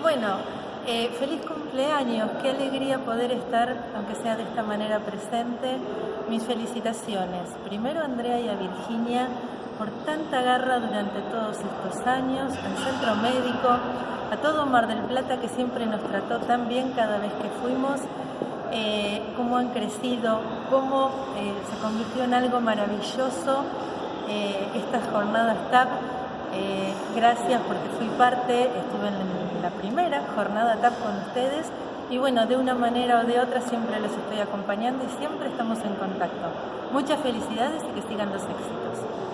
Bueno, eh, feliz cumpleaños, qué alegría poder estar, aunque sea de esta manera presente. Mis felicitaciones, primero a Andrea y a Virginia por tanta garra durante todos estos años, al centro médico, a todo Mar del Plata que siempre nos trató tan bien cada vez que fuimos, eh, cómo han crecido, cómo eh, se convirtió en algo maravilloso estas jornadas TAP eh, gracias porque fui parte, estuve en la primera jornada TAP con ustedes y bueno, de una manera o de otra siempre los estoy acompañando y siempre estamos en contacto. Muchas felicidades y que sigan los éxitos.